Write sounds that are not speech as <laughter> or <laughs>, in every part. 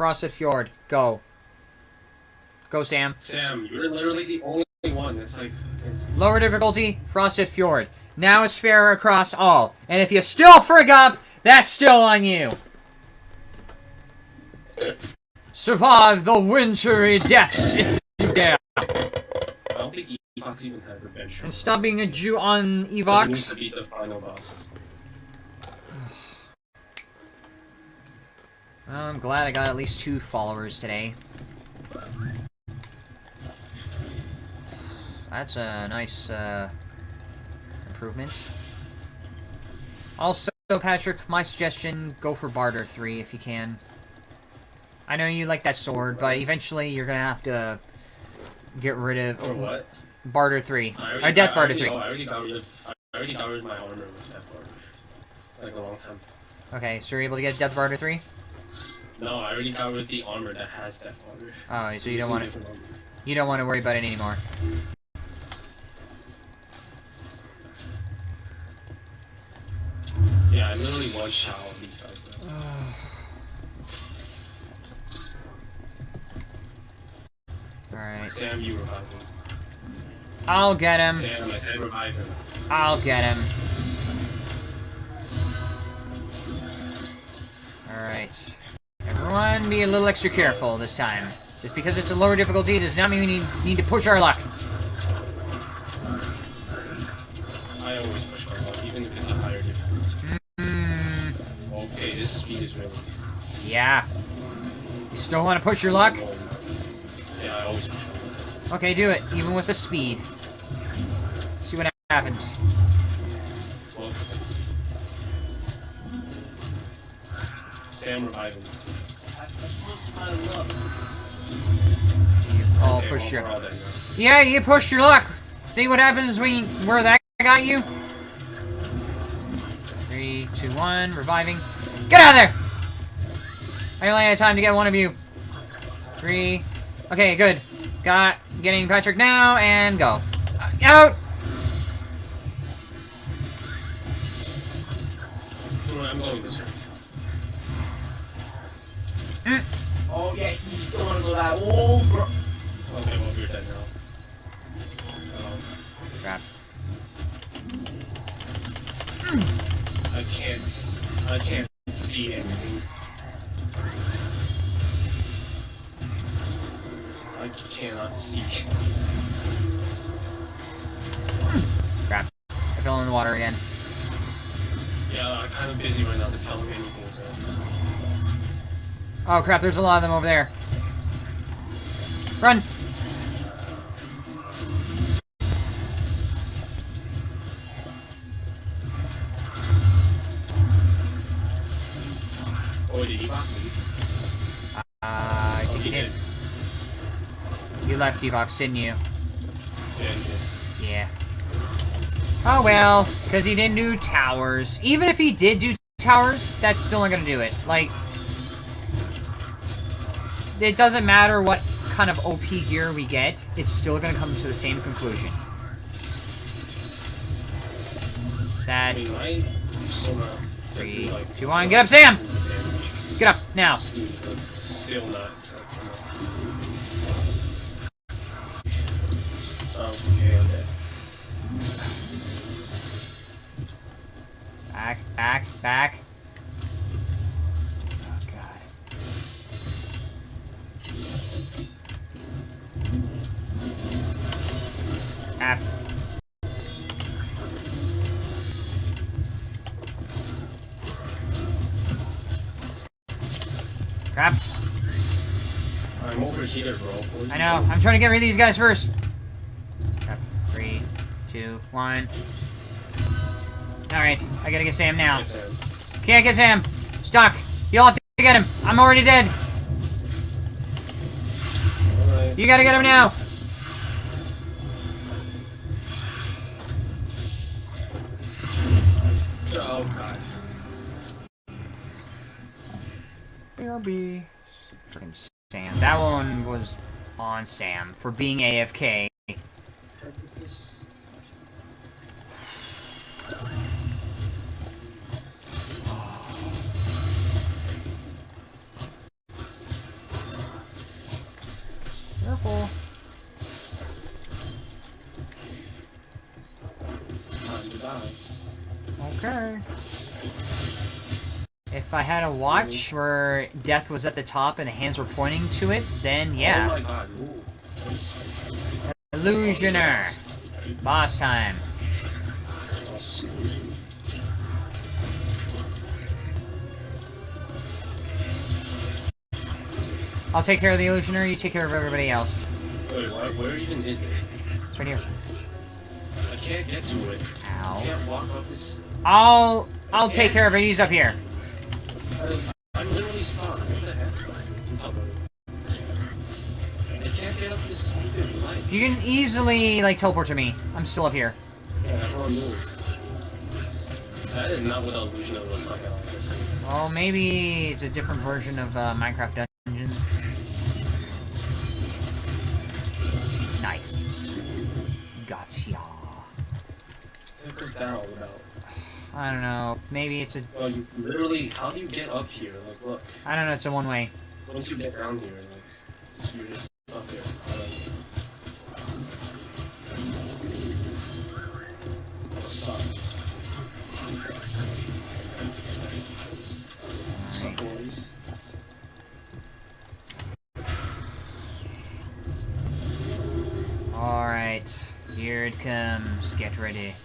Frosted Fjord. Go. Go, Sam. Sam, you're literally the only one that's like. It's... Lower difficulty, Frosted Fjord. Now it's fair across all. And if you still frig up, that's still on you. Survive the wintry depths if you dare. I don't think Evox even had revenge. And stop being a Jew on Evox. to beat the final bosses. Well, I'm glad I got at least two followers today. That's a nice uh, improvement. Also, Patrick, my suggestion, go for Barter 3 if you can. I know you like that sword, but eventually you're gonna have to get rid of Or what? Barter 3. I Or Death I Barter already- 3. oh, I already got rid of. I already got rid of my armor with Death Barter. Like a long time. Okay, so you're able to get Death Barter 3? No, I already got rid of the armor that has Death armor. Oh, so you don't want to you don't want to worry about it anymore. Yeah, I literally one shot all these guys. <sighs> Alright. Sam, you revive him. I'll get him. Sam, I said revive him. I'll get him. Alright. Everyone be a little extra careful this time. Just because it's a lower difficulty does not mean we need, need to push our luck. I always push my luck, even if it's a higher difficulty. Hmm. Okay, this speed is really. Yeah. You still want to push your luck? Yeah, I always push my luck. Okay, do it, even with the speed. See what happens. Sam, him. Oh, push your... we're all dead now. Yeah, you pushed your luck. See what happens when you, where that got you? Three, two, one, reviving. Get out of there! I only had time to get one of you. Three. Okay, good. Got getting Patrick now and go. Out! You know what, I'm going this way. Oh yeah, you still wanna go that? Oh, bro. Okay, well, you're dead now. Um, Crap. I can't. I can't see anything. I cannot see. Crap. I fell in the water again. Yeah, I'm kind of busy right now to tell me anything. So. Oh crap, there's a lot of them over there. Run! Oh, did he box me? Uh, I Oh, think he you did. did. You left Evox, didn't you? Yeah, he did. Yeah. Oh well, because he didn't do towers. Even if he did do towers, that's still not gonna do it. Like, it doesn't matter what kind of OP gear we get, it's still gonna come to the same conclusion. That. Three, two, one, get up, Sam! get up, now. Still not. Back, back, back. Oh, God. Ah. Crap. I'm overheated, bro. I know. I'm trying to get rid of these guys first. Crap. Three, two, one. Alright, I gotta get Sam now. Yes, Can't get Sam. Stuck. Y'all have to get him. I'm already dead. You gotta get him now. Freaking Sam. That one was on Sam for being AFK. If I had a watch mm-hmm. where death was at the top and the hands were pointing to it, then Oh yeah. my god. Ooh. Illusioner. Boss time. I'll take care of the illusioner, you take care of everybody else. Wait, why, where even is it? It's right here. I can't get to it. I Ow. can't walk up this. I'll I'll take care of it, he's up here. You can easily like teleport to me. I'm still up here. Yeah, I'm. That is not what illusion looks like. Well, maybe it's a different version of uh, Minecraft Dungeons. Nice. Gotcha. What was that all about? I don't know. Maybe it's a. Well, you literally, how do you get up here? Like, look, I don't know. It's a one way. once you get down here, like, you're just up here. What's up, boys? All right. Here it comes. Get ready.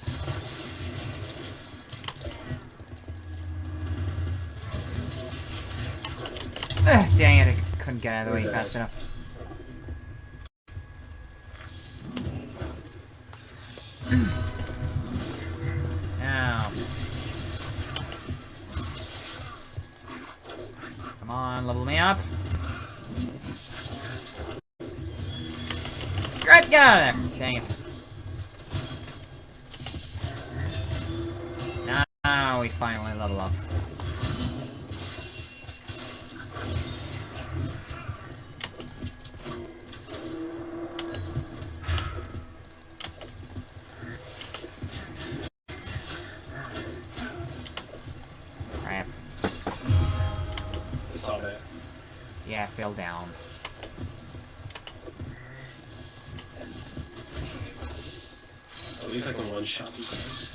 Ugh, dang it! I couldn't get out of the way fast enough. Get, out of there! Dang it. Now we finally level up. Crap. Saw that. Yeah, I fell down. Least I can one shot guys.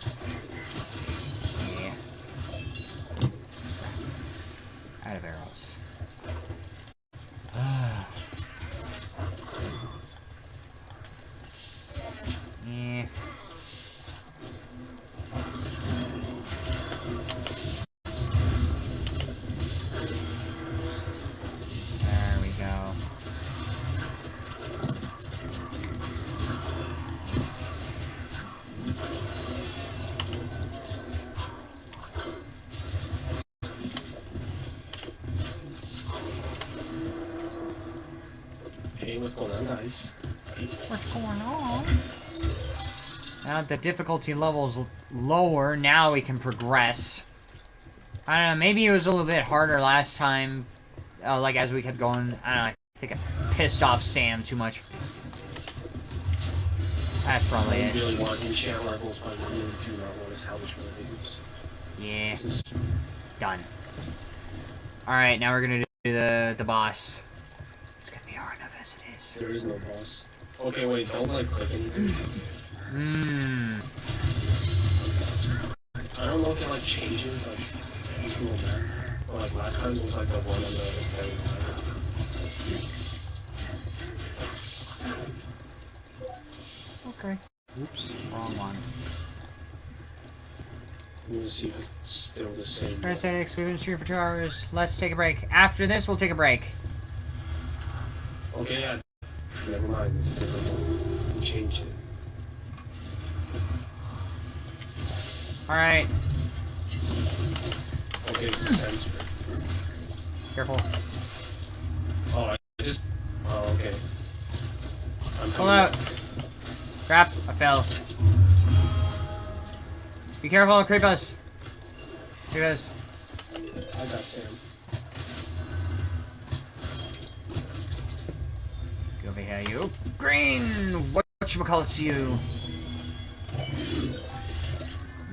Hey, what's going on, guys? What's going on? Now that the difficulty level's l- lower, now we can progress. I don't know, maybe it was a little bit harder last time, uh, like as we kept going. I don't know, I think I pissed off Sam too much. That's probably I it. really want enchant levels, but I really do not want to salvage my levels. Yeah, done. Alright, now we're gonna do the, the boss. It's gonna be hard enough as it is. there is no boss. Okay, wait, don't like click anything. Mmm. I don't know if it like changes like each single map. But like last time it was like the one on the very bottom. Okay. Oops, wrong one. Let's see if it's still the same. Parasitics, we've been streaming for two hours. Let's take a break. After this, we'll take a break. Okay, yeah. Never mind, it's a different one. We changed it. Alright, Okay, sensor. careful. Oh, I just. Oh, okay. I'm coming out. Crap, I fell. Be careful, creep us. Creep. I got Sam. Over here, you. Green! which will call it to you?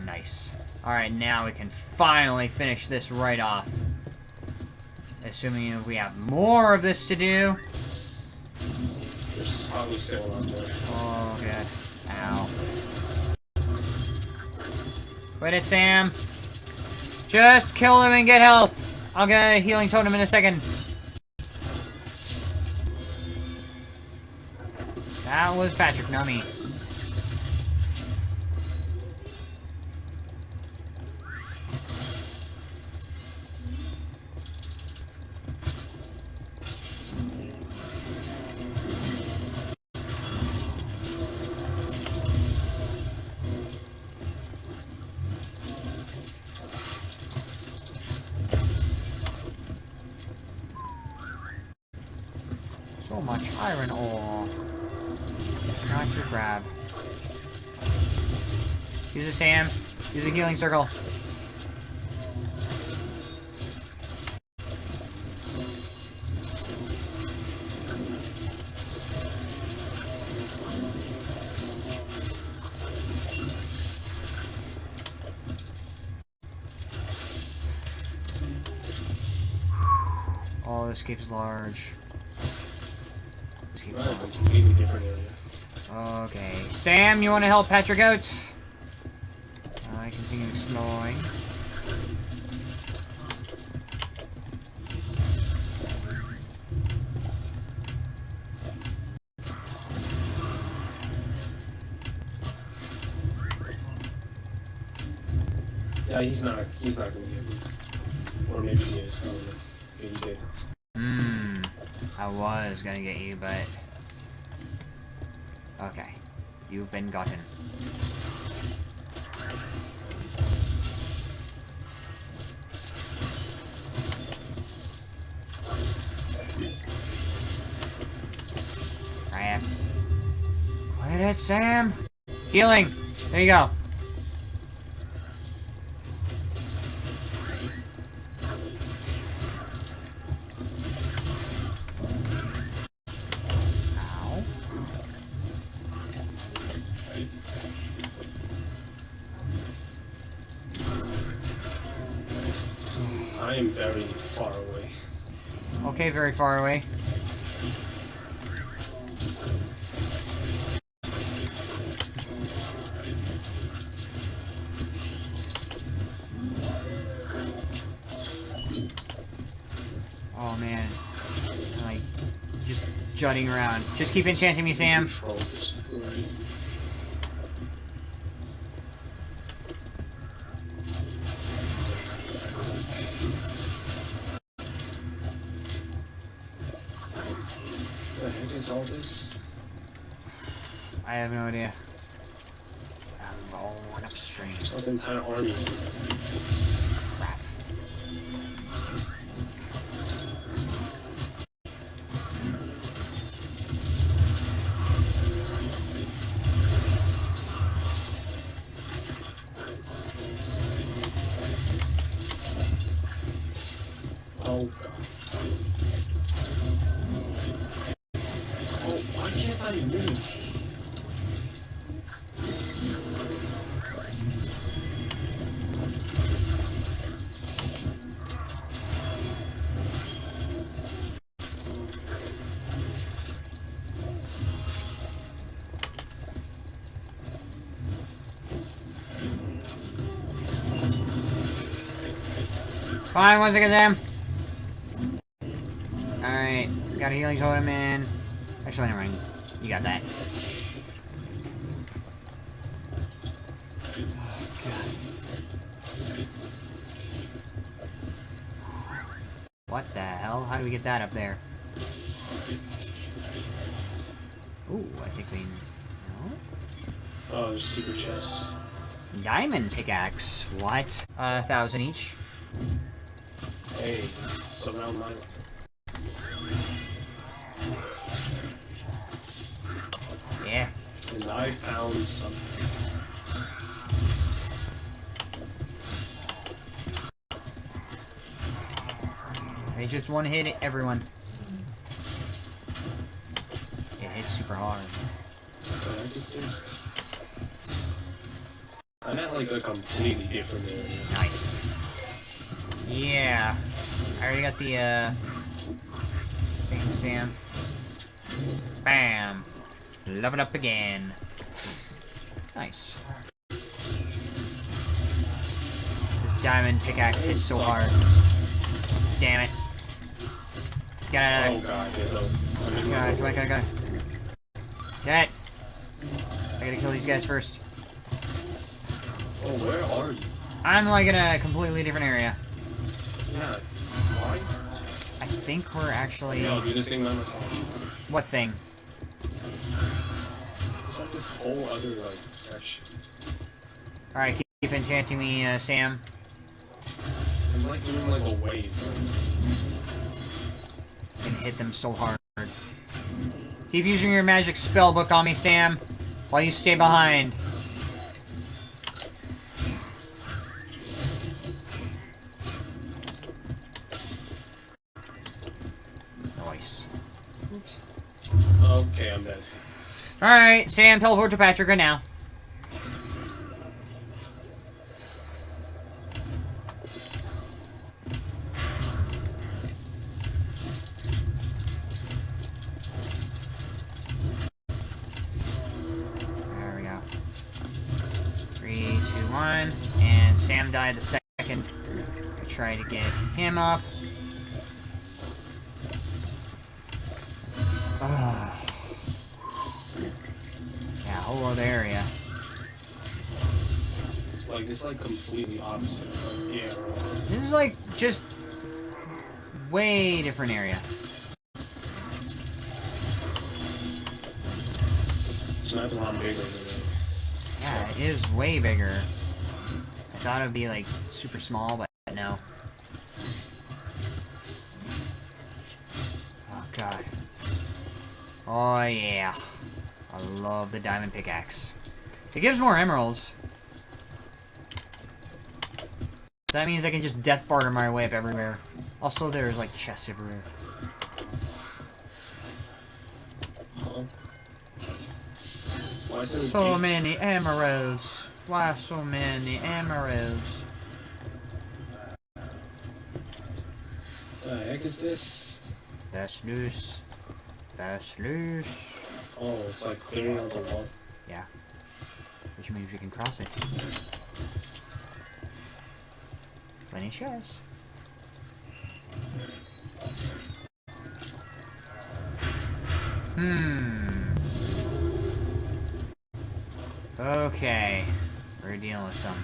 Nice. Alright, now we can finally finish this right off. Assuming we have more of this to do. Oh, god. Ow. Quit it, Sam. Just kill him and get health. I'll get a healing totem in a second. That was Patrick, not me. Use a healing circle. Oh, this cave's large. This cave's Right, a completely different area. Okay. Sam, you want to help Patrick out? I. Yeah, he's not. He's not gonna get me. Or maybe he is. I don't know. Maybe he did. Hmm. I was gonna get you, but... Okay. You've been gotten. Crap. Quit it, Sam! Healing! There you go. Ow. I am very far away. Okay, very far away. Jutting around. Just keep enchanting me, Sam. The heck is all this? I have no idea. I'm going upstream. It's like an entire army. Fine, once one second, Sam. Alright, got a healing totem in. Actually, never mind. You got that. What the hell? How do we get that up there? Ooh, I think we... No? Oh, there's secret chests. Diamond pickaxe. What? A thousand each. Hey, so now mine. Yeah. And I found something. They just one hit everyone. It hits super hard. What the heck is this? I'm at like a completely different area. Nice. Yeah. I already got the, uh... Thing, Sam. Bam. Love it up again. Nice. This diamond pickaxe hits so hard. Damn it. Get out Oh of god, there's no. I there. mean, God, come on, come on, come on. Get. I gotta kill these guys first. Oh, where are you? I'm like in a completely different area. Yeah. Think we're actually. Yo, do this thing by myself. What thing? It's like this whole other like section. Alright, keep, keep enchanting me, uh, Sam. I'm like doing like a wave. and hit them so hard. Keep using your magic spell book on me, Sam, while you stay behind. Alright, Sam, teleport to Patrick right now. There we go. Three, two, one. And Sam died the second. I try to get him up. Like completely opposite. Like, yeah. This is like just way different area. This map's a lot bigger than it. Yeah, it is way bigger. I thought it would be like super small, but no. Oh god. Oh yeah. I love the diamond pickaxe. It gives more emeralds. So that means I can just death barter my way up everywhere. Also, there's like chests everywhere. Why So many emeralds. Why so many emeralds? The heck is this? That's loose. That's loose. Oh, it's like clearing out the wall. Yeah. Which means we can cross it. Of chests. Hmm. Okay. We're dealing with some.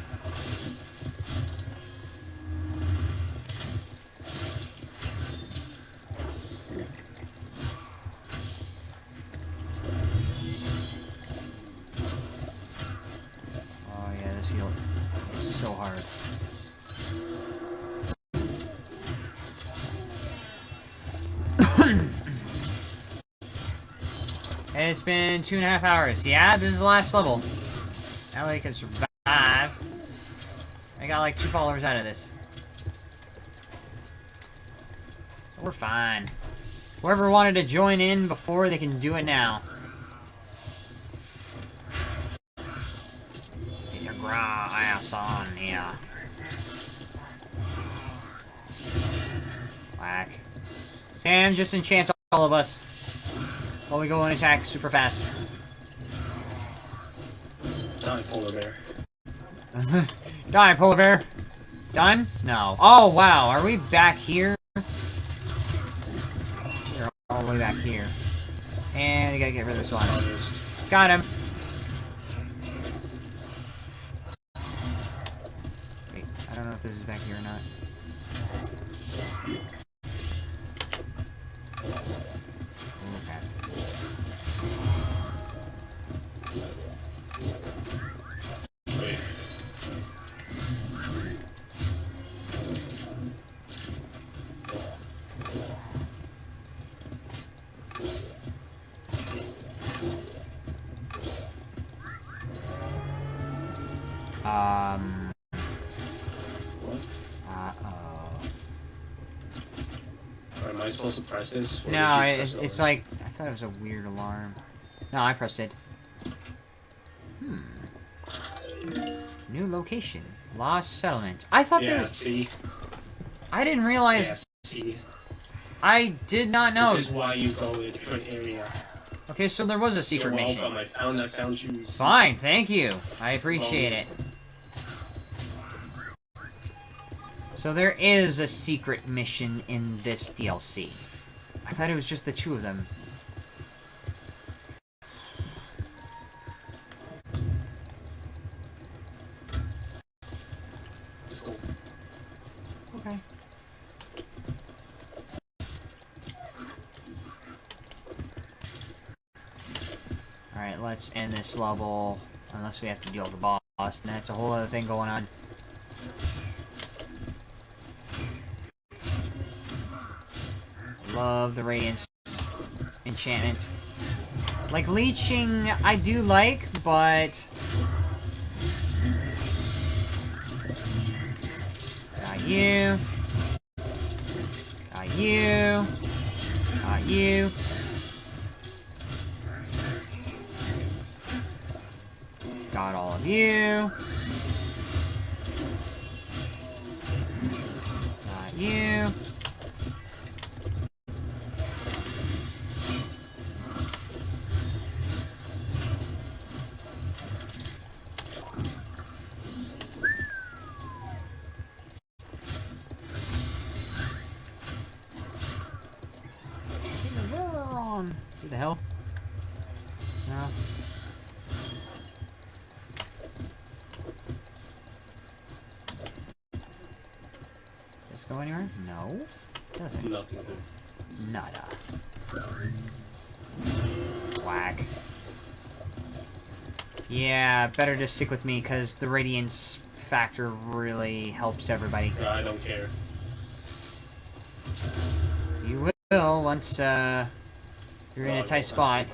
Been two and a half hours. Yeah, this is the last level. Now we can survive. I got like two followers out of this. So we're fine. Whoever wanted to join in before, they can do it now. Get your gra ass on here. Whack. Sam just enchants all of us. While we go and attack super fast. Die, polar bear. <laughs> Die, polar bear. Done? No. Oh, wow. Are we back here? We're all the way back here. And we gotta get rid of this one. Got him. Supposed to press this? No, it's, it's like... I thought it was a weird alarm. No, I pressed it. Hmm. New location. Lost settlement. I thought there Yeah, was... see? I didn't realize... Yeah, see? I did not know. This is why you go to a different area. Okay, so there was a secret You're mission. welcome. I found I found you. Fine, thank you. I appreciate it. So there is a secret mission in this DLC. I thought it was just the two of them. Okay. Alright, let's end this level. Unless we have to deal with the boss. And that's a whole other thing going on. Love the Radiance enchantment. Like, leeching, I do like, but... Got you. Got you. Got you. Got all of you. Got you. The hell? No. Does this go anywhere? No. Doesn't. Nothing. Nada. Whack. Yeah, better just stick with me, because the radiance factor really helps everybody. I don't care. You will, once, uh, you're in a tight spot.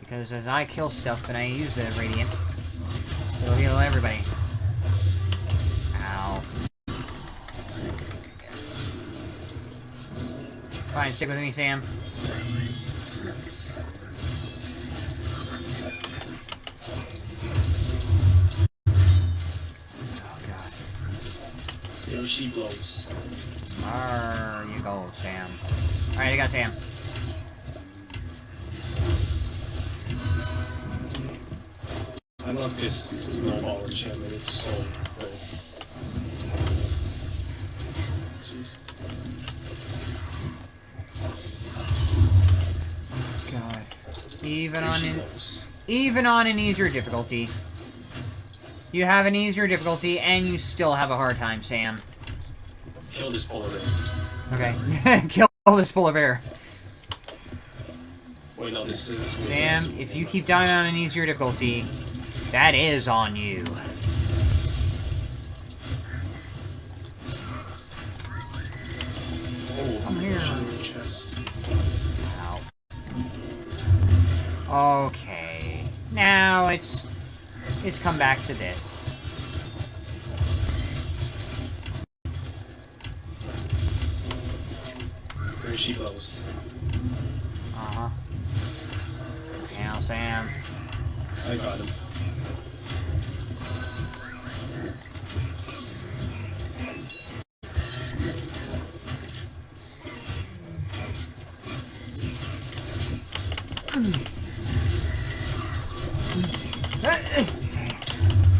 Because as I kill stuff and I use the radiance, it'll heal everybody. Ow. Fine, stick with me, Sam. She blows. There you go, Sam. Alright, I got Sam. I love this snowball enchantment. It's so good. God. Even Here on an even on an easier difficulty. You have an easier difficulty and you still have a hard time, Sam. Kill this polar bear. Okay. <laughs> Kill this polar bear. Wait, no, this is. Sam, if you keep dying on an easier difficulty, that is on you. Oh, Come here. Chest. Ow. Okay. Now it's it's come back to this. She. Uh-huh. Now, Sam. I got him.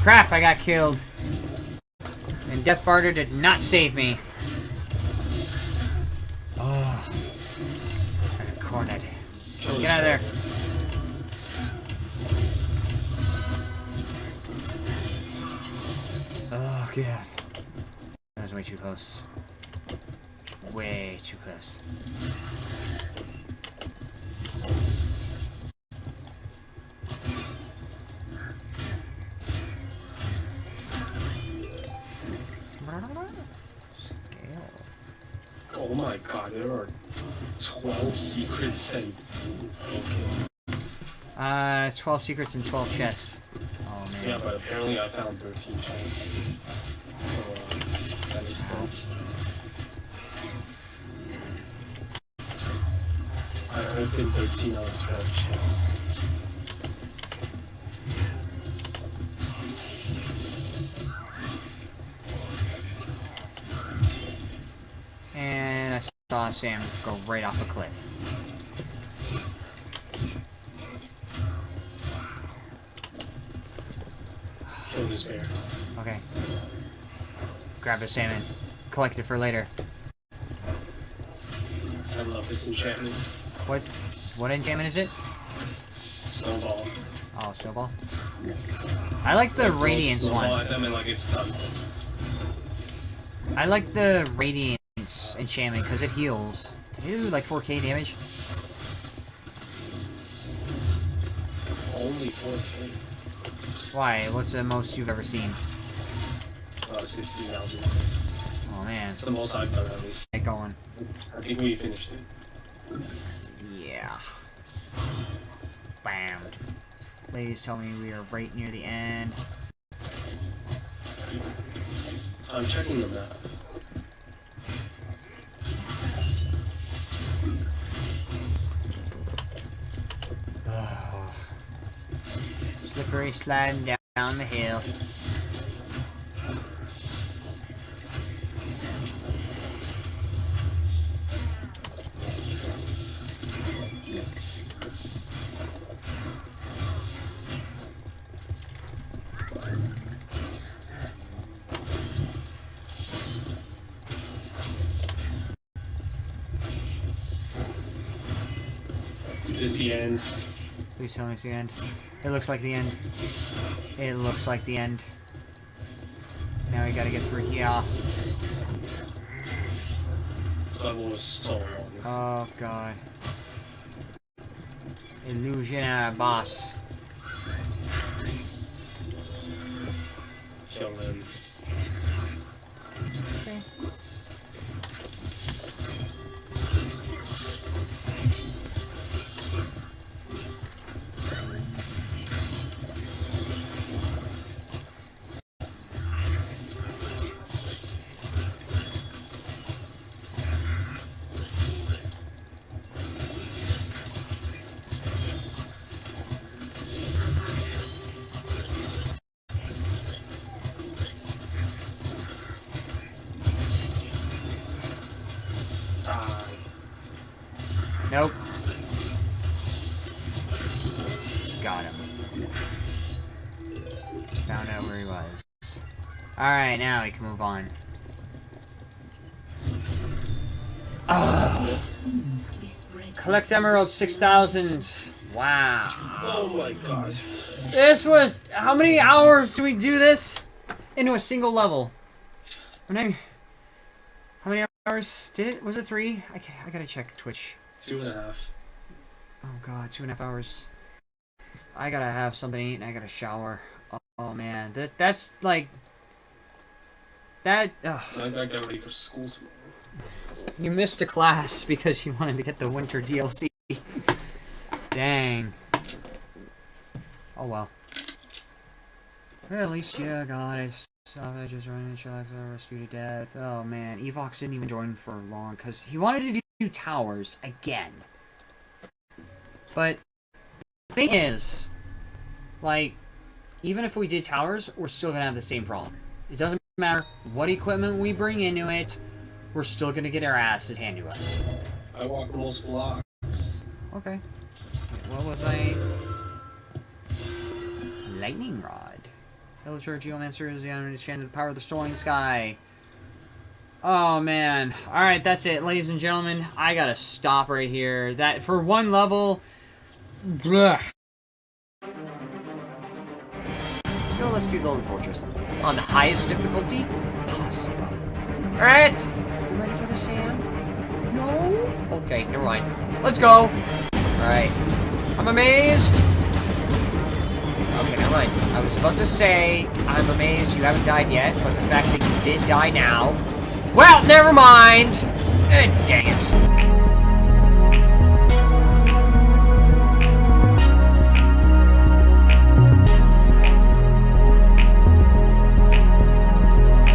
Crap, I got killed. And Death Barter did not save me. God. That was way too close. Way too close. Oh my god, there are 12 secrets saved. Okay. Uh, 12 secrets and 12 chests. Yeah, but apparently I found 13 chests. So, uh, that makes sense. I opened 13 out of 12 chests. And I saw Sam go right off a cliff. Killed this bear. Okay. Grab a salmon. Collect it for later. I love this enchantment. What? What enchantment is it? Snowball. Oh, snowball. I like the Throw radiance one. And like it's. I like the radiance enchantment because it heals. Did it do like 4k damage? Only 4k. Why? What's the most you've ever seen? Uh, 16,000. Oh man, It's the most I've done at least. get going. I think we finished it. Yeah. Bam. Please tell me we are right near the end. I'm checking the map. Slippery sliding down, down the hill. Tell me it's the end. It looks like the end. It looks like the end. Now we gotta get through here. This level was so long. Oh god. Illusion uh, boss. Kill them. Okay. Alright, now we can move on. Oh, seems to be spread. collect emeralds 6,000. Wow. Oh my god. This was... How many hours do we do this? Into a single level. How many, how many hours did it? Was it three? I, I gotta check Twitch. Two and a half. Oh god, two and a half hours. I gotta have something to eat and I gotta shower. Oh, oh, man, that that's like that. ugh. I gotta get ready for school tomorrow. You missed a class because you wanted to get the winter DLC. Dang. Oh well. Well, at least you got it. Savages running shells are rescued to death. Oh man, Evox didn't even join for long because he wanted to do towers again. But the thing is, like, even if we did towers, we're still gonna have the same problem. It doesn't matter what equipment we bring into it, we're still gonna get our asses handed to us. I walk most blocks. Okay. What was I? Lightning rod. Villager Geomancer is the understand the power of the storming sky. Oh man. Alright, that's it, ladies and gentlemen. I gotta stop right here. That for one level. Blech. Know, let's do the Lone Fortress. On the highest difficulty possible. Alright! You ready for the sand? No? Okay, never mind. Let's go! Alright. I'm amazed! Okay, never mind. I was about to say, I'm amazed you haven't died yet, but the fact that you did die now... Well, never mind! Eh, dang it.